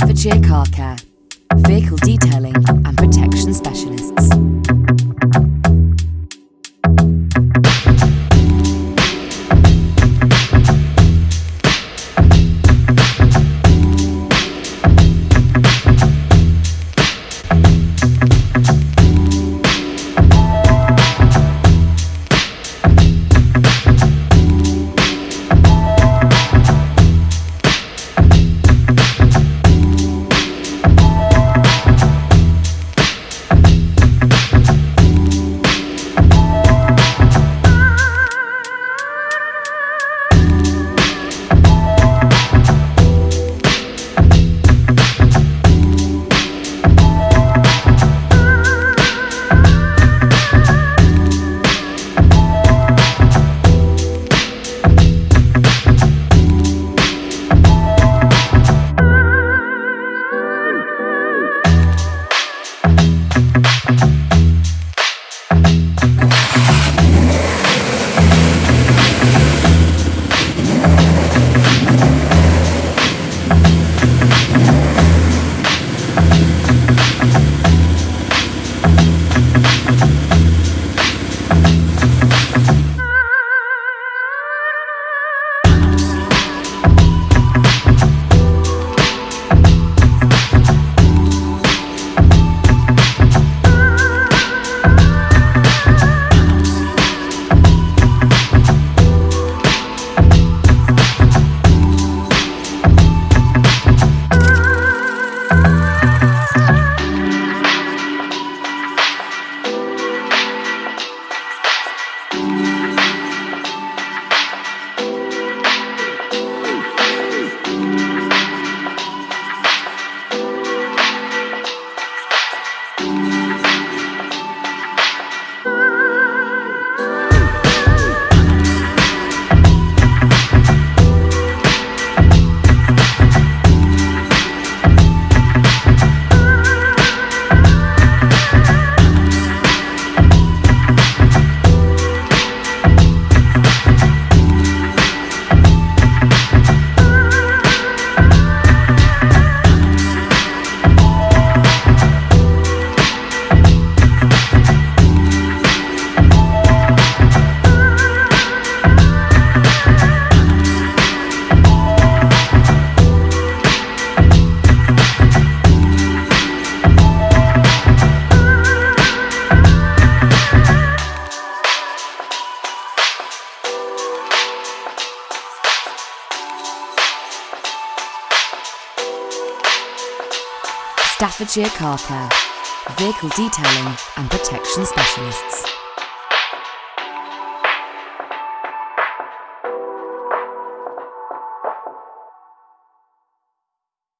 Staffordshire Car Care, vehicle detailing Staffordshire Car Care, vehicle detailing and protection specialists.